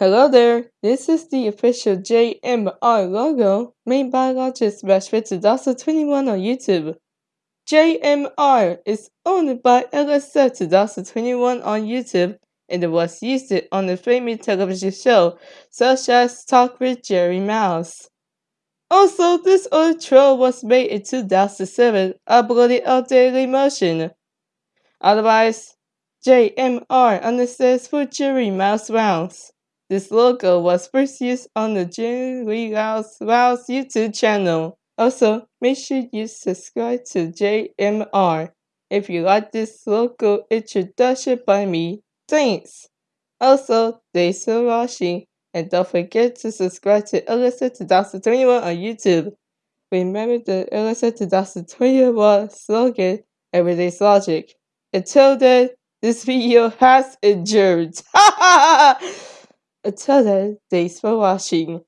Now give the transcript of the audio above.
Hello there, this is the official JMR logo made by Logic Smash for 2021 on YouTube. JMR is owned by LSF 2021 on YouTube and was used on the famous television show such as Talk with Jerry Mouse. Also, this old troll was made in 2007, uploaded on Dailymotion. Otherwise, JMR understands for Jerry Mouse rounds. This logo was first used on the Jerry Mouse Rounds YouTube channel. Also, make sure you subscribe to JMR if you like this logo introduction by me. Thanks! Also, thanks for watching, and don't forget to subscribe to LSF 2021 on YouTube. Remember the LSF 2021 slogan, Everyday's Logic. Until then, this video has endured. Until then, thanks for watching.